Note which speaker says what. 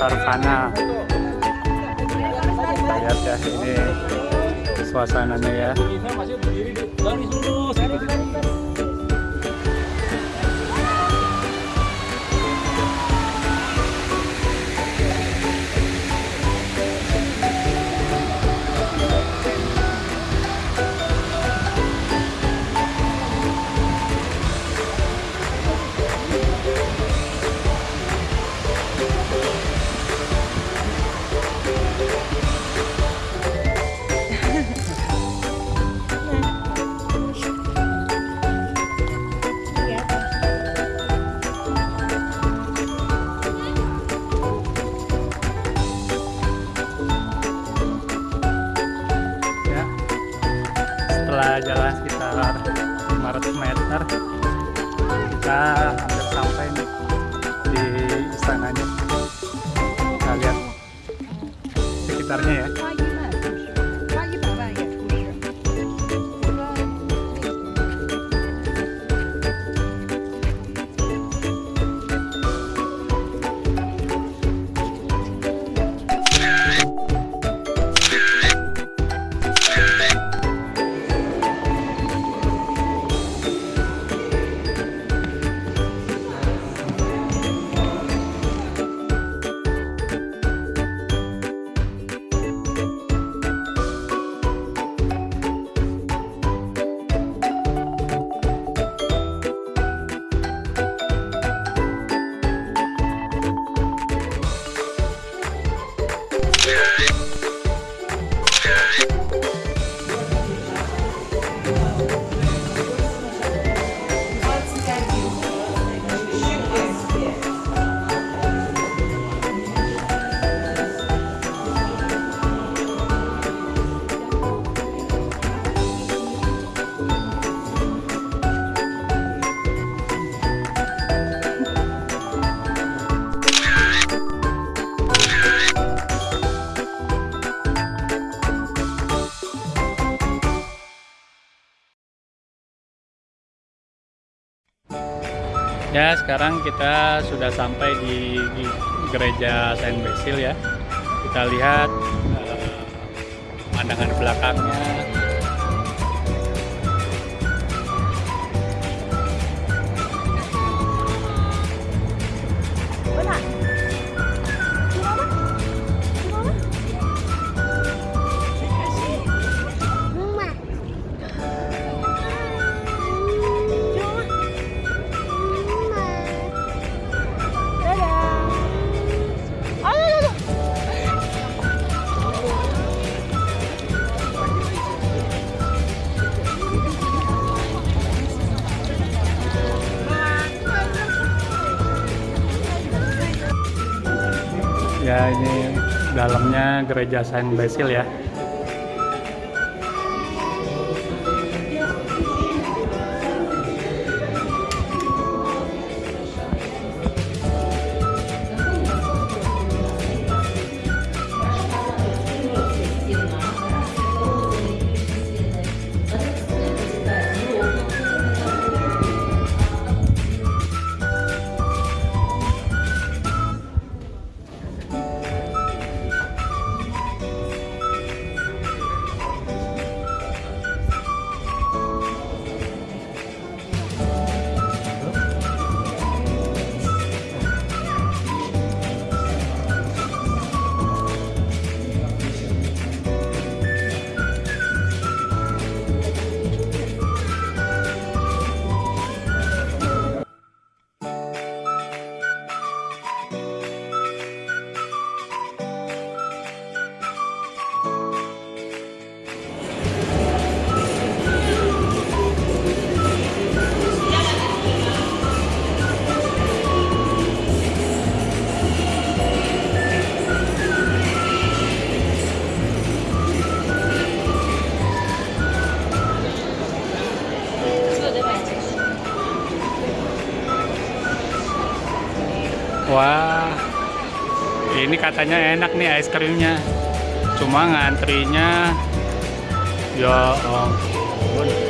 Speaker 1: Sarvana kita lihat ya ini suasananya ya. Kita hampir sampai nih di istananya. Kita lihat sekitarnya ya Ya, sekarang kita sudah sampai di, gereja Saint Basil ya. Kita lihat eh, pemandangan belakangnya. Ya, ini dalamnya gereja Saint Basil ya. Wah, ini katanya enak nih es krimnya. Cuma ngantrinya, ya ampun.